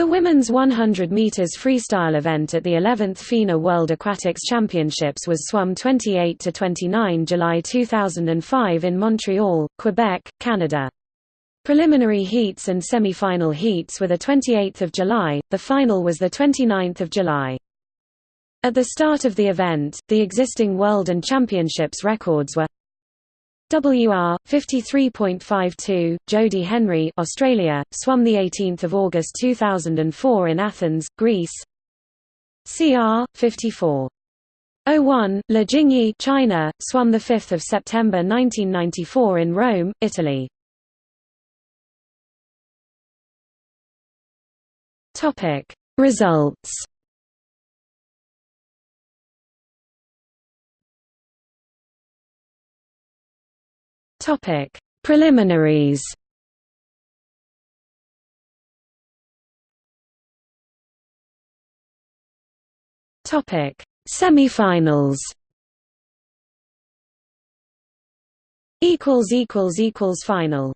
The women's 100 meters freestyle event at the 11th FINA World Aquatics Championships was swum 28 to 29 July 2005 in Montreal, Quebec, Canada. Preliminary heats and semi-final heats were the 28th of July. The final was the 29th of July. At the start of the event, the existing world and championships records were WR 53.52 Jodie Henry Australia swum the 18th of August 2004 in Athens Greece. CR 54 01 Le Jingyi China swum the 5th of September 1994 in Rome Italy. Topic. Results Topic: Preliminaries. Topic: Semifinals. Equals equals equals final.